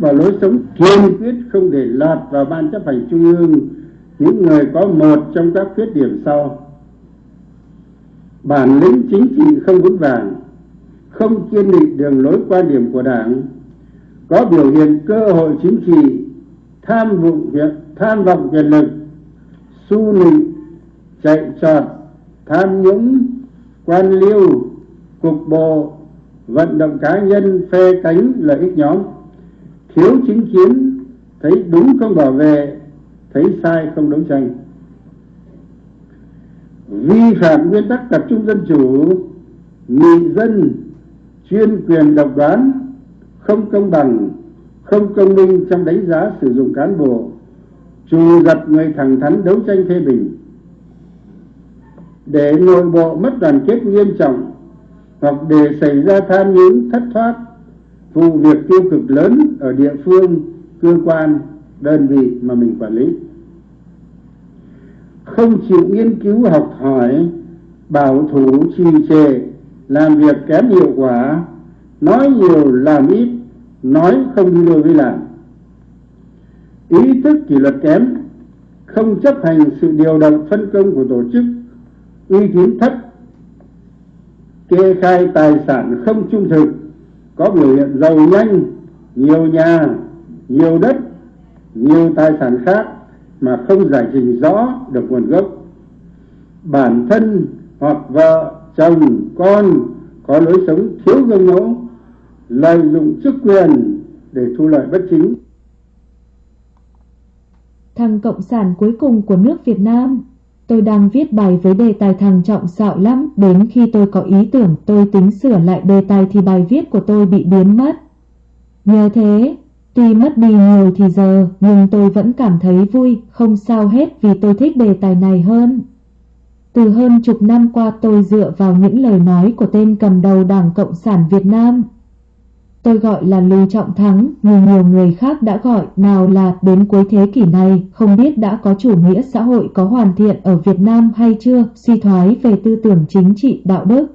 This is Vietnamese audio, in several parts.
và lối sống kiên quyết không để lọt vào ban chấp hành trung ương, những người có một trong các khuyết điểm sau. Bản lĩnh chính trị không vững vàng, không kiên định đường lối quan điểm của đảng, có biểu hiện cơ hội chính trị, tham vọng việc, tham vọng quyền lực, su nịnh, chạy trọt, tham nhũng, quan liêu, cục bộ, vận động cá nhân phe cánh lợi ích nhóm thiếu chính kiến, thấy đúng không bảo vệ, thấy sai không đấu tranh. Vi phạm nguyên tắc tập trung dân chủ, nghị dân chuyên quyền độc đoán, không công bằng, không công minh trong đánh giá sử dụng cán bộ, trù dập người thẳng thắn đấu tranh phê bình. Để nội bộ mất đoàn kết nghiêm trọng hoặc để xảy ra tham nhũng, thất thoát vụ việc tiêu cực lớn ở địa phương, cơ quan, đơn vị mà mình quản lý. Không chịu nghiên cứu học hỏi, bảo thủ trì trệ, làm việc kém hiệu quả, nói nhiều làm ít, nói không đi đôi với làm. Ý thức kỷ luật kém, không chấp hành sự điều động phân công của tổ chức, uy tín thấp, kê khai tài sản không trung thực có biểu hiện giàu nhanh, nhiều nhà, nhiều đất, nhiều tài sản khác mà không giải trình rõ được nguồn gốc. Bản thân hoặc vợ, chồng, con có lối sống thiếu gương mẫu, lợi dụng chức quyền để thu lợi bất chính. Thằng cộng sản cuối cùng của nước Việt Nam. Tôi đang viết bài với đề tài thằng trọng xạo lắm, đến khi tôi có ý tưởng tôi tính sửa lại đề tài thì bài viết của tôi bị biến mất. Nhờ thế, tuy mất đi nhiều thì giờ, nhưng tôi vẫn cảm thấy vui, không sao hết vì tôi thích đề tài này hơn. Từ hơn chục năm qua tôi dựa vào những lời nói của tên cầm đầu Đảng Cộng sản Việt Nam, Tôi gọi là Lưu Trọng Thắng, nhưng nhiều người khác đã gọi nào là đến cuối thế kỷ này, không biết đã có chủ nghĩa xã hội có hoàn thiện ở Việt Nam hay chưa, suy thoái về tư tưởng chính trị đạo đức.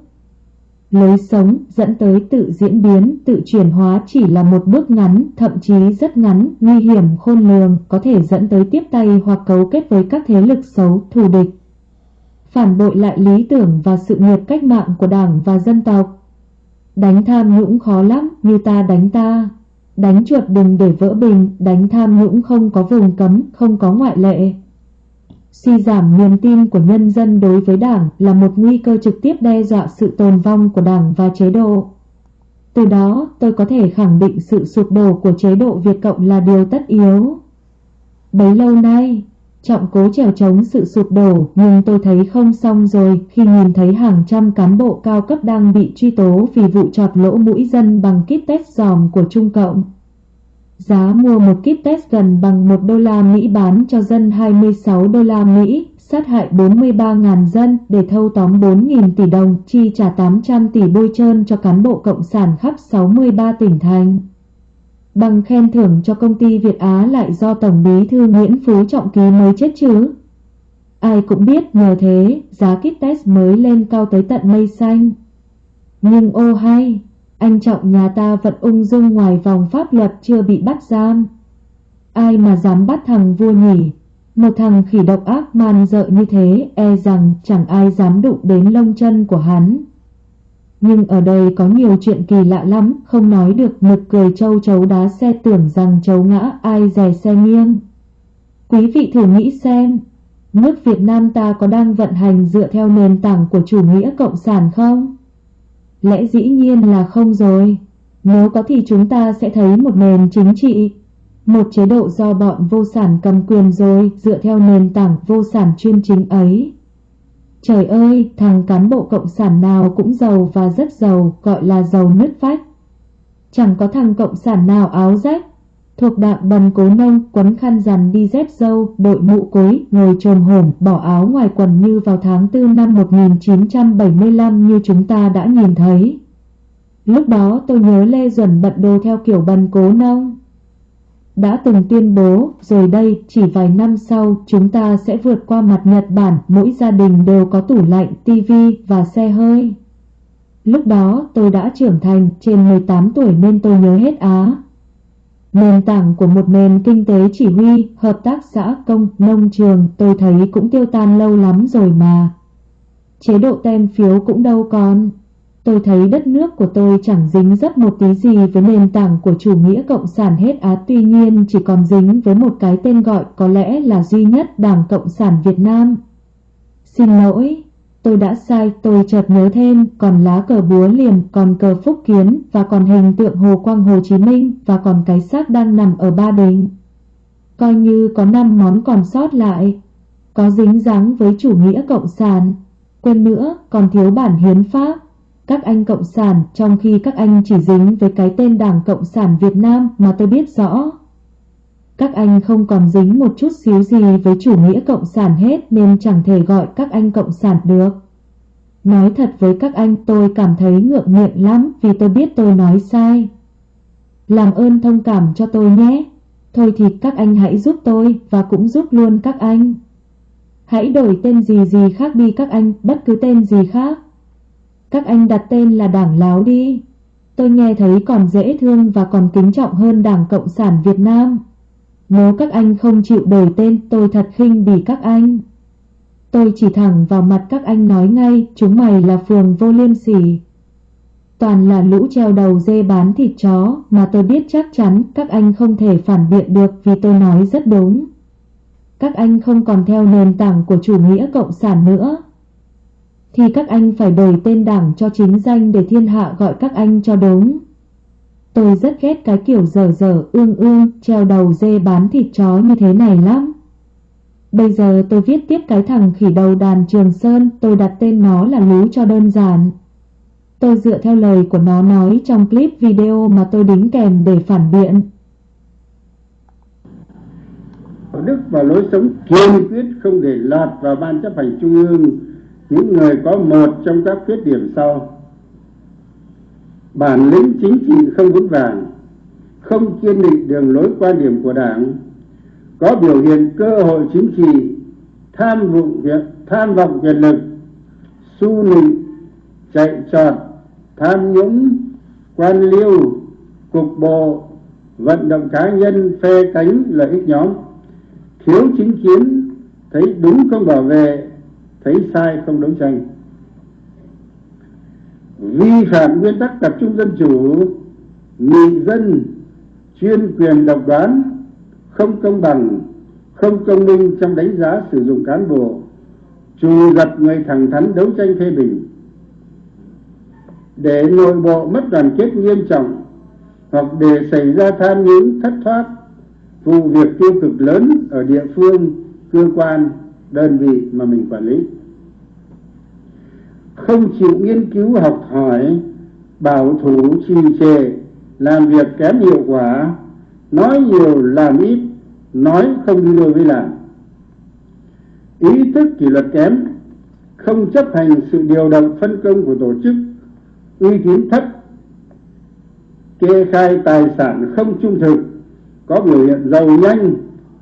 Lối sống dẫn tới tự diễn biến, tự chuyển hóa chỉ là một bước ngắn, thậm chí rất ngắn, nguy hiểm khôn lường, có thể dẫn tới tiếp tay hoặc cấu kết với các thế lực xấu, thù địch. Phản bội lại lý tưởng và sự nghiệp cách mạng của Đảng và dân tộc Đánh tham nhũng khó lắm, như ta đánh ta. Đánh chuột đừng để vỡ bình, đánh tham nhũng không có vùng cấm, không có ngoại lệ. Suy giảm niềm tin của nhân dân đối với đảng là một nguy cơ trực tiếp đe dọa sự tồn vong của đảng và chế độ. Từ đó, tôi có thể khẳng định sự sụp đổ của chế độ Việt Cộng là điều tất yếu. Bấy lâu nay, Trọng cố trèo chống sự sụp đổ nhưng tôi thấy không xong rồi khi nhìn thấy hàng trăm cán bộ cao cấp đang bị truy tố vì vụ chọt lỗ mũi dân bằng kit test giòm của Trung Cộng. Giá mua một kit test gần bằng 1 đô la Mỹ bán cho dân 26 đô la Mỹ, sát hại 43.000 dân để thâu tóm 4.000 tỷ đồng, chi trả 800 tỷ bôi trơn cho cán bộ cộng sản khắp 63 tỉnh thành. Bằng khen thưởng cho công ty Việt Á lại do Tổng bí thư Nguyễn Phú Trọng ký mới chết chứ. Ai cũng biết nhờ thế, giá kit test mới lên cao tới tận mây xanh. Nhưng ô hay, anh Trọng nhà ta vẫn ung dung ngoài vòng pháp luật chưa bị bắt giam. Ai mà dám bắt thằng vua nhỉ? Một thằng khỉ độc ác man dợ như thế e rằng chẳng ai dám đụng đến lông chân của hắn. Nhưng ở đây có nhiều chuyện kỳ lạ lắm, không nói được nực cười châu chấu đá xe tưởng rằng chấu ngã ai rè xe nghiêng. Quý vị thử nghĩ xem, nước Việt Nam ta có đang vận hành dựa theo nền tảng của chủ nghĩa cộng sản không? Lẽ dĩ nhiên là không rồi. Nếu có thì chúng ta sẽ thấy một nền chính trị, một chế độ do bọn vô sản cầm quyền rồi dựa theo nền tảng vô sản chuyên chính ấy. Trời ơi, thằng cán bộ cộng sản nào cũng giàu và rất giàu, gọi là giàu nứt phách. Chẳng có thằng cộng sản nào áo rách, thuộc đạm bần cố nông, quấn khăn rằn đi dép dâu, đội mũ cối, ngồi trồm hổm, bỏ áo ngoài quần như vào tháng 4 năm 1975 như chúng ta đã nhìn thấy. Lúc đó tôi nhớ Lê Duẩn bận đồ theo kiểu bần cố nông đã từng tuyên bố, rồi đây chỉ vài năm sau chúng ta sẽ vượt qua mặt Nhật Bản, mỗi gia đình đều có tủ lạnh, tivi và xe hơi. Lúc đó tôi đã trưởng thành, trên 18 tuổi nên tôi nhớ hết Á. Nền tảng của một nền kinh tế chỉ huy, hợp tác xã công, nông trường tôi thấy cũng tiêu tan lâu lắm rồi mà. Chế độ tem phiếu cũng đâu còn. Tôi thấy đất nước của tôi chẳng dính dấp một tí gì với nền tảng của chủ nghĩa cộng sản hết á tuy nhiên chỉ còn dính với một cái tên gọi có lẽ là duy nhất Đảng Cộng sản Việt Nam. Xin lỗi, tôi đã sai, tôi chợt nhớ thêm, còn lá cờ búa liềm, còn cờ phúc kiến, và còn hình tượng Hồ Quang Hồ Chí Minh, và còn cái xác đang nằm ở Ba Đình. Coi như có năm món còn sót lại, có dính dáng với chủ nghĩa cộng sản, quên nữa còn thiếu bản hiến pháp. Các anh cộng sản trong khi các anh chỉ dính với cái tên Đảng Cộng sản Việt Nam mà tôi biết rõ. Các anh không còn dính một chút xíu gì với chủ nghĩa cộng sản hết nên chẳng thể gọi các anh cộng sản được. Nói thật với các anh tôi cảm thấy ngượng miệng lắm vì tôi biết tôi nói sai. Làm ơn thông cảm cho tôi nhé. Thôi thì các anh hãy giúp tôi và cũng giúp luôn các anh. Hãy đổi tên gì gì khác đi các anh, bất cứ tên gì khác. Các anh đặt tên là Đảng Láo đi. Tôi nghe thấy còn dễ thương và còn kính trọng hơn Đảng Cộng sản Việt Nam. Nếu các anh không chịu đổi tên, tôi thật khinh bỉ các anh. Tôi chỉ thẳng vào mặt các anh nói ngay, chúng mày là phường vô liêm sỉ. Toàn là lũ treo đầu dê bán thịt chó, mà tôi biết chắc chắn các anh không thể phản biện được vì tôi nói rất đúng. Các anh không còn theo nền tảng của chủ nghĩa cộng sản nữa. Thì các anh phải đổi tên đảng cho chính danh để thiên hạ gọi các anh cho đúng. Tôi rất ghét cái kiểu dở dở, ương ương, treo đầu dê bán thịt chó như thế này lắm. Bây giờ tôi viết tiếp cái thằng khỉ đầu đàn Trường Sơn, tôi đặt tên nó là Lú cho đơn giản. Tôi dựa theo lời của nó nói trong clip video mà tôi đính kèm để phản biện. Đức và lối sống kiên quyết không để lọt vào ban chấp hành trung ương những người có một trong các khuyết điểm sau. Bản lĩnh chính trị không vững vàng, không kiên định đường lối quan điểm của đảng, có biểu hiện cơ hội chính trị, tham vọng việc, tham vọng quyền lực, su nịnh, chạy trọt, tham nhũng, quan liêu, cục bộ, vận động cá nhân phe cánh lợi ích nhóm, thiếu chính kiến, thấy đúng không bảo vệ thấy sai không đấu tranh. Vi phạm nguyên tắc tập trung dân chủ nghị dân chuyên quyền độc đoán, không công bằng, không công minh trong đánh giá sử dụng cán bộ, trù dập người thẳng thắn đấu tranh phê bình. Để nội bộ mất đoàn kết nghiêm trọng hoặc để xảy ra tham nhũng thất thoát, vụ việc tiêu cực lớn ở địa phương, cơ quan đơn vị mà mình quản lý. Không chịu nghiên cứu, học hỏi, bảo thủ, trì trệ, làm việc kém hiệu quả, nói nhiều, làm ít, nói không đi đôi với làm. Ý thức kỷ luật kém, không chấp hành sự điều động, phân công của tổ chức, uy tín thấp, kê khai tài sản không trung thực, có biểu hiện giàu nhanh,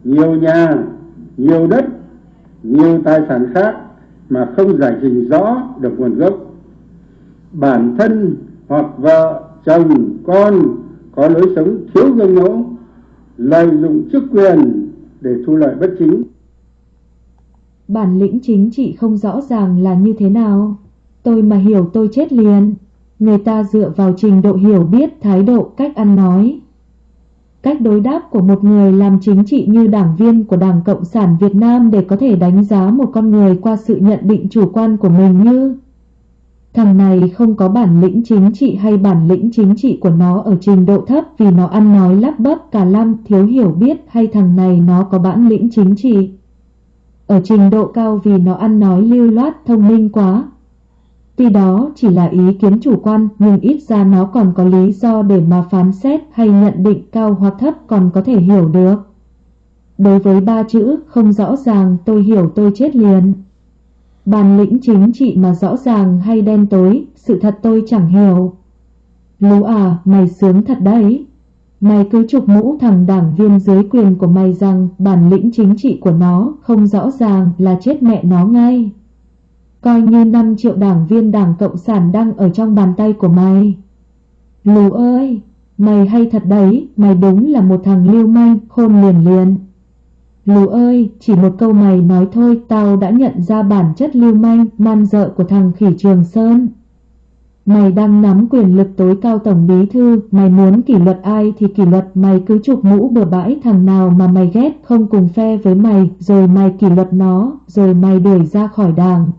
nhiều nhà, nhiều đất nhiều tài sản khác mà không giải trình rõ được nguồn gốc. Bản thân hoặc vợ, chồng, con có lối sống thiếu gương mẫu, lợi dụng chức quyền để thu lợi bất chính. Bản lĩnh chính trị không rõ ràng là như thế nào. Tôi mà hiểu tôi chết liền. Người ta dựa vào trình độ hiểu biết, thái độ, cách ăn nói cách đối đáp của một người làm chính trị như đảng viên của Đảng Cộng sản Việt Nam để có thể đánh giá một con người qua sự nhận định chủ quan của mình như, Thằng này không có bản lĩnh chính trị hay bản lĩnh chính trị của nó ở trình độ thấp vì nó ăn nói lắp bắp cả lam, thiếu hiểu biết, hay thằng này nó có bản lĩnh chính trị. Ở trình độ cao vì nó ăn nói lưu loát, thông minh quá Tuy đó chỉ là ý kiến chủ quan nhưng ít ra nó còn có lý do để mà phán xét hay nhận định cao hoặc thấp còn có thể hiểu được. Đối với ba chữ không rõ ràng tôi hiểu tôi chết liền. Bản lĩnh chính trị mà rõ ràng hay đen tối, sự thật tôi chẳng hiểu. Lũ à, mày sướng thật đấy. Mày cứ chụp mũ thằng đảng viên dưới quyền của mày rằng bản lĩnh chính trị của nó không rõ ràng là chết mẹ nó ngay coi như 5 triệu đảng viên đảng Cộng sản đang ở trong bàn tay của mày. Lù ơi, Mày hay thật đấy, mày đúng là một thằng lưu manh, khôn liền liền. lù ơi, chỉ một câu mày nói thôi, tao đã nhận ra bản chất lưu manh, man dợ của thằng khỉ Trường Sơn. Mày đang nắm quyền lực tối cao tổng bí thư, mày muốn kỷ luật ai thì kỷ luật, mày cứ chụp mũ bừa bãi thằng nào mà mày ghét không cùng phe với mày, rồi mày kỷ luật nó, rồi mày đuổi ra khỏi đảng.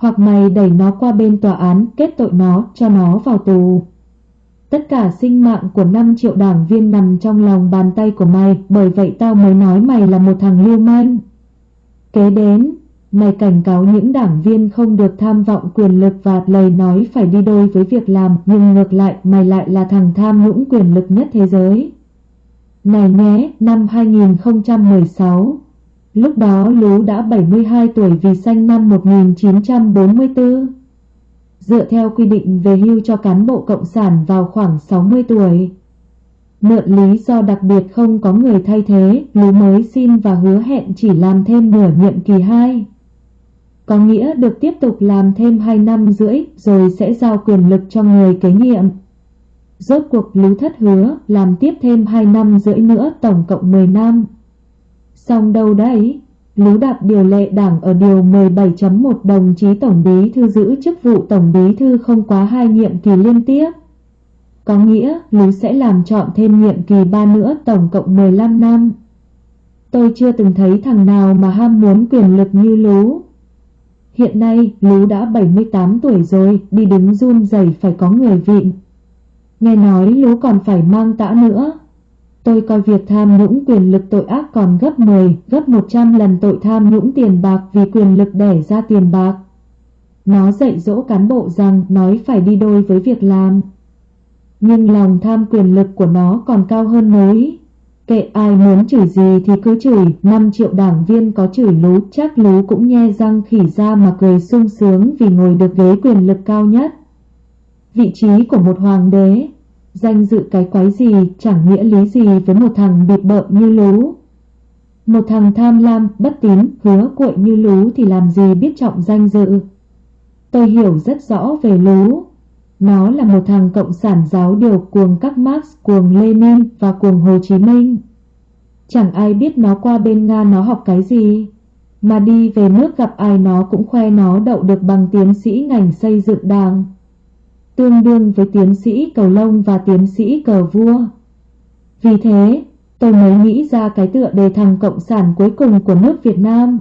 Hoặc mày đẩy nó qua bên tòa án, kết tội nó, cho nó vào tù. Tất cả sinh mạng của 5 triệu đảng viên nằm trong lòng bàn tay của mày, bởi vậy tao mới nói mày là một thằng lưu manh. Kế đến, Mày cảnh cáo những đảng viên không được tham vọng quyền lực và lời nói phải đi đôi với việc làm, nhưng ngược lại mày lại là thằng tham nhũng quyền lực nhất thế giới. Này nhé, năm 2016, lúc đó Lú đã 72 tuổi vì sanh năm 1944. Dựa theo quy định về hưu cho cán bộ cộng sản vào khoảng 60 tuổi. Mượn lý do đặc biệt không có người thay thế, Lú mới xin và hứa hẹn chỉ làm thêm nửa nhiệm kỳ 2 có nghĩa được tiếp tục làm thêm 2 năm rưỡi rồi sẽ giao quyền lực cho người kế nhiệm. Rốt cuộc Lú Thất hứa làm tiếp thêm 2 năm rưỡi nữa tổng cộng 10 năm. Xong đâu đấy, Lú đạp điều lệ đảng ở điều 17.1 đồng chí Tổng Bí Thư giữ chức vụ Tổng Bí Thư không quá hai nhiệm kỳ liên tiếp. Có nghĩa Lú sẽ làm chọn thêm nhiệm kỳ 3 nữa tổng cộng 15 năm. Tôi chưa từng thấy thằng nào mà ham muốn quyền lực như Lú. Hiện nay, Lú đã 78 tuổi rồi, đi đứng run rẩy phải có người vịn. Nghe nói Lú còn phải mang tã nữa. Tôi coi việc tham nhũng quyền lực tội ác còn gấp 10, gấp 100 lần tội tham nhũng tiền bạc vì quyền lực đẻ ra tiền bạc. Nó dạy dỗ cán bộ rằng nói phải đi đôi với việc làm. Nhưng lòng tham quyền lực của nó còn cao hơn nối. Kệ ai muốn chửi gì thì cứ chửi, 5 triệu đảng viên có chửi lú, chắc lú cũng nhe răng khỉ ra mà cười sung sướng vì ngồi được ghế quyền lực cao nhất. Vị trí của một hoàng đế, danh dự cái quái gì chẳng nghĩa lý gì với một thằng bịp bợm như lú. Một thằng tham lam, bất tín, hứa cuội như lú thì làm gì biết trọng danh dự. Tôi hiểu rất rõ về lú. Nó là một thằng cộng sản giáo điều cuồng các Marx, cuồng Lenin và cuồng Hồ Chí Minh. Chẳng ai biết nó qua bên Nga nó học cái gì. Mà đi về nước gặp ai nó cũng khoe nó đậu được bằng tiến sĩ ngành xây dựng đảng. Tương đương với tiến sĩ cầu lông và tiến sĩ cờ vua. Vì thế, tôi mới nghĩ ra cái tựa đề thằng cộng sản cuối cùng của nước Việt Nam.